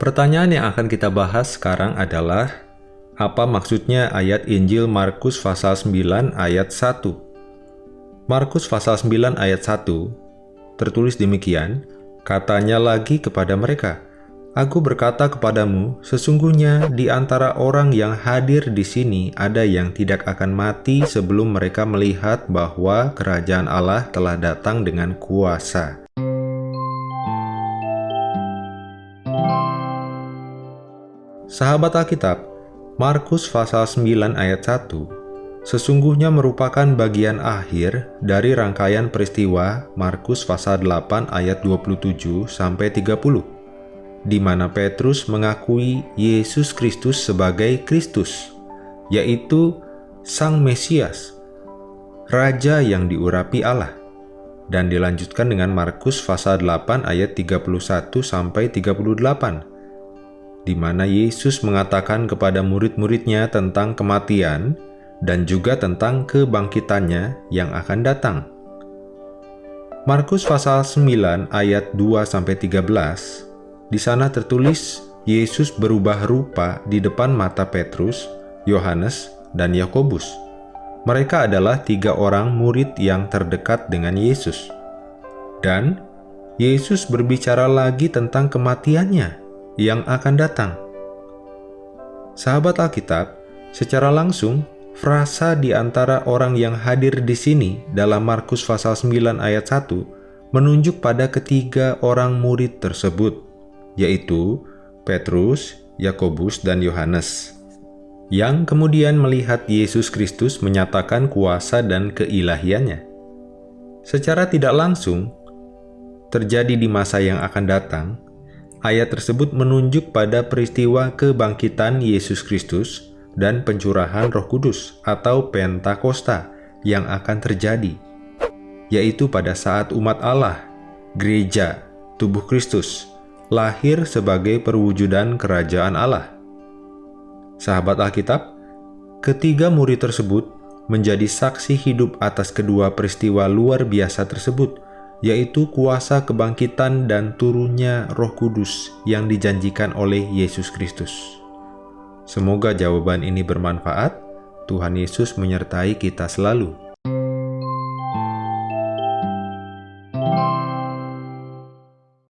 Pertanyaan yang akan kita bahas sekarang adalah apa maksudnya ayat Injil Markus pasal 9 ayat 1? Markus pasal 9 ayat 1 tertulis demikian, katanya lagi kepada mereka, Aku berkata kepadamu, sesungguhnya di antara orang yang hadir di sini ada yang tidak akan mati sebelum mereka melihat bahwa kerajaan Allah telah datang dengan kuasa. Sahabat Alkitab, Markus pasal 9 ayat 1 sesungguhnya merupakan bagian akhir dari rangkaian peristiwa Markus pasal 8 ayat 27 sampai 30 di mana Petrus mengakui Yesus Kristus sebagai Kristus, yaitu Sang Mesias, Raja yang diurapi Allah. Dan dilanjutkan dengan Markus pasal 8 ayat 31 sampai 38 di mana Yesus mengatakan kepada murid-muridnya tentang kematian dan juga tentang kebangkitannya yang akan datang. Markus pasal 9 ayat 2 sampai 13 di sana tertulis Yesus berubah rupa di depan mata Petrus, Yohanes, dan Yakobus. Mereka adalah tiga orang murid yang terdekat dengan Yesus. Dan Yesus berbicara lagi tentang kematiannya yang akan datang. Sahabat Alkitab, secara langsung, frasa di antara orang yang hadir di sini dalam Markus pasal 9 ayat 1 menunjuk pada ketiga orang murid tersebut yaitu Petrus, Yakobus, dan Yohanes, yang kemudian melihat Yesus Kristus menyatakan kuasa dan keilahiannya. Secara tidak langsung, terjadi di masa yang akan datang, ayat tersebut menunjuk pada peristiwa kebangkitan Yesus Kristus dan pencurahan roh kudus atau Pentakosta yang akan terjadi, yaitu pada saat umat Allah, gereja, tubuh Kristus, lahir sebagai perwujudan kerajaan Allah. Sahabat Alkitab, ketiga murid tersebut menjadi saksi hidup atas kedua peristiwa luar biasa tersebut, yaitu kuasa kebangkitan dan turunnya roh kudus yang dijanjikan oleh Yesus Kristus. Semoga jawaban ini bermanfaat. Tuhan Yesus menyertai kita selalu.